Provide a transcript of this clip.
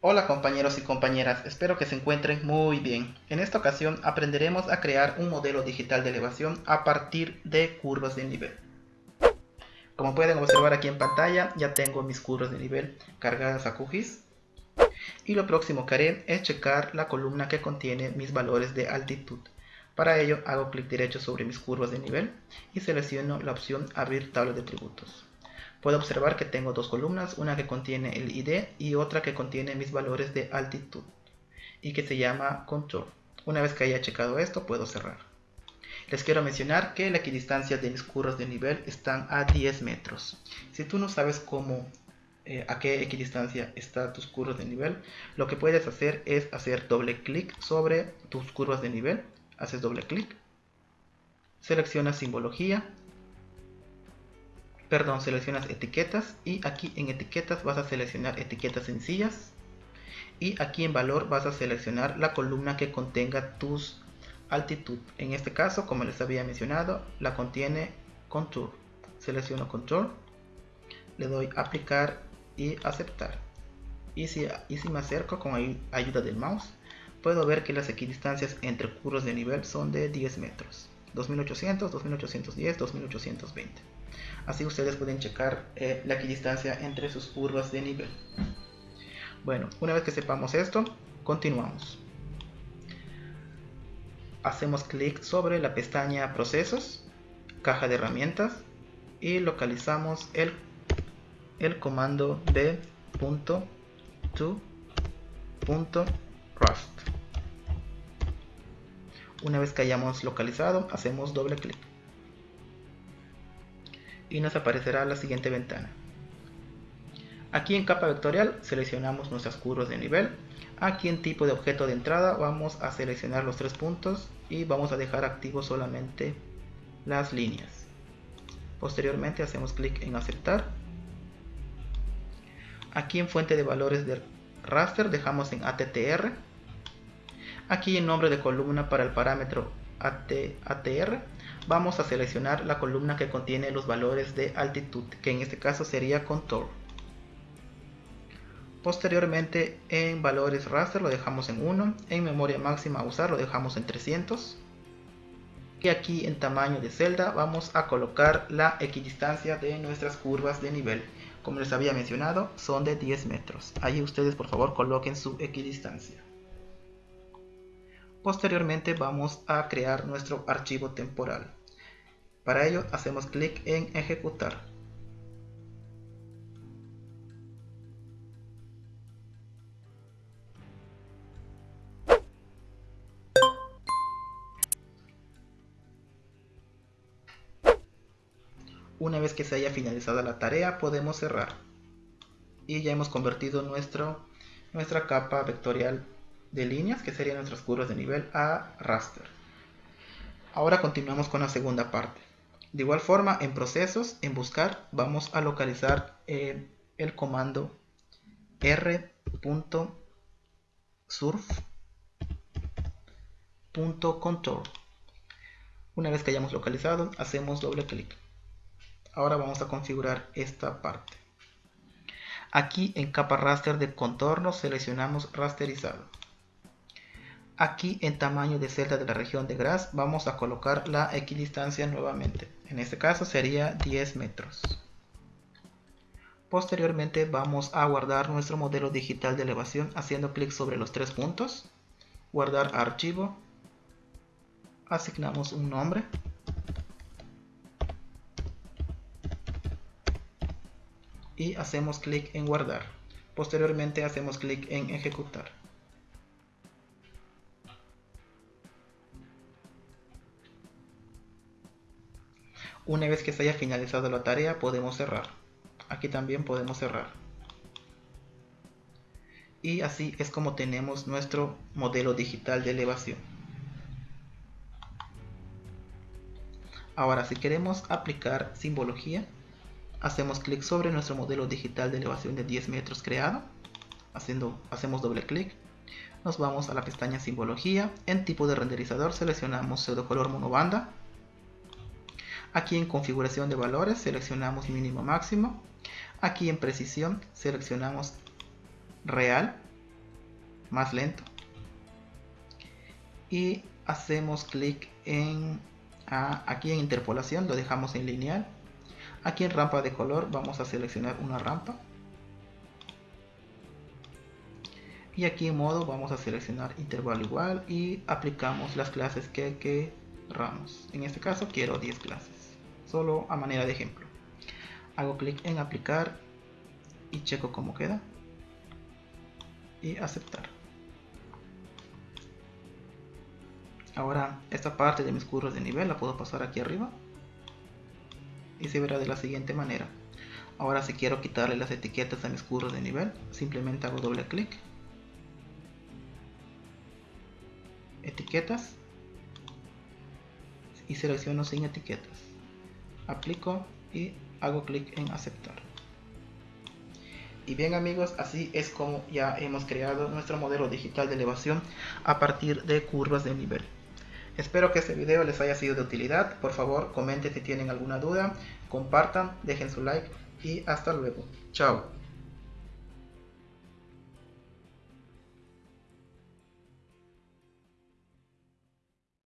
Hola compañeros y compañeras, espero que se encuentren muy bien. En esta ocasión aprenderemos a crear un modelo digital de elevación a partir de curvas de nivel. Como pueden observar aquí en pantalla, ya tengo mis curvas de nivel cargadas a QGIS. Y lo próximo que haré es checar la columna que contiene mis valores de altitud. Para ello hago clic derecho sobre mis curvas de nivel y selecciono la opción abrir tabla de atributos. Puedo observar que tengo dos columnas, una que contiene el ID y otra que contiene mis valores de altitud y que se llama control. Una vez que haya checado esto puedo cerrar. Les quiero mencionar que la equidistancia de mis curvas de nivel están a 10 metros. Si tú no sabes cómo, eh, a qué equidistancia están tus curvas de nivel, lo que puedes hacer es hacer doble clic sobre tus curvas de nivel haces doble clic, seleccionas simbología, perdón, seleccionas etiquetas y aquí en etiquetas vas a seleccionar etiquetas sencillas y aquí en valor vas a seleccionar la columna que contenga tus altitud. En este caso, como les había mencionado, la contiene contour. Selecciono control, le doy aplicar y aceptar. Y si, y si me acerco con ayuda del mouse, puedo ver que las equidistancias entre curvas de nivel son de 10 metros. 2800, 2810, 2820. Así ustedes pueden checar eh, la equidistancia entre sus curvas de nivel. Bueno, una vez que sepamos esto, continuamos. Hacemos clic sobre la pestaña Procesos, Caja de Herramientas y localizamos el, el comando b.to.rust. Una vez que hayamos localizado, hacemos doble clic. Y nos aparecerá la siguiente ventana. Aquí en capa vectorial seleccionamos nuestras curvas de nivel. Aquí en tipo de objeto de entrada vamos a seleccionar los tres puntos y vamos a dejar activo solamente las líneas. Posteriormente hacemos clic en aceptar. Aquí en fuente de valores de raster dejamos en ATTR Aquí en nombre de columna para el parámetro ATR vamos a seleccionar la columna que contiene los valores de altitud, que en este caso sería contour. Posteriormente en valores raster lo dejamos en 1, en memoria máxima a usar lo dejamos en 300. Y aquí en tamaño de celda vamos a colocar la equidistancia de nuestras curvas de nivel. Como les había mencionado, son de 10 metros. Ahí ustedes por favor coloquen su equidistancia. Posteriormente vamos a crear nuestro archivo temporal. Para ello hacemos clic en ejecutar. Una vez que se haya finalizado la tarea podemos cerrar. Y ya hemos convertido nuestra capa vectorial de líneas, que serían nuestras curvas de nivel, a raster. Ahora continuamos con la segunda parte. De igual forma, en procesos, en buscar, vamos a localizar eh, el comando r.surf.contour. Una vez que hayamos localizado, hacemos doble clic. Ahora vamos a configurar esta parte. Aquí en capa raster de contorno seleccionamos rasterizado. Aquí en tamaño de celda de la región de Gras vamos a colocar la equidistancia nuevamente. En este caso sería 10 metros. Posteriormente vamos a guardar nuestro modelo digital de elevación haciendo clic sobre los tres puntos. Guardar archivo. Asignamos un nombre. Y hacemos clic en guardar. Posteriormente hacemos clic en ejecutar. Una vez que se haya finalizado la tarea podemos cerrar. Aquí también podemos cerrar. Y así es como tenemos nuestro modelo digital de elevación. Ahora si queremos aplicar simbología, hacemos clic sobre nuestro modelo digital de elevación de 10 metros creado. Haciendo, hacemos doble clic. Nos vamos a la pestaña simbología. En tipo de renderizador seleccionamos pseudo color monobanda Aquí en configuración de valores seleccionamos mínimo máximo. Aquí en precisión seleccionamos real. más lento y hacemos clic en aquí en interpolación lo dejamos en lineal aquí en rampa de color vamos a seleccionar una rampa y aquí en modo vamos a seleccionar intervalo igual y aplicamos las clases que queramos en este caso quiero 10 clases solo a manera de ejemplo. Hago clic en aplicar y checo cómo queda. Y aceptar. Ahora esta parte de mis curvas de nivel la puedo pasar aquí arriba. Y se verá de la siguiente manera. Ahora si quiero quitarle las etiquetas a mis curvas de nivel simplemente hago doble clic. Etiquetas. Y selecciono sin etiquetas aplico y hago clic en aceptar y bien amigos, así es como ya hemos creado nuestro modelo digital de elevación a partir de curvas de nivel. Espero que este video les haya sido de utilidad. Por favor, comenten si tienen alguna duda, compartan, dejen su like y hasta luego. Chao.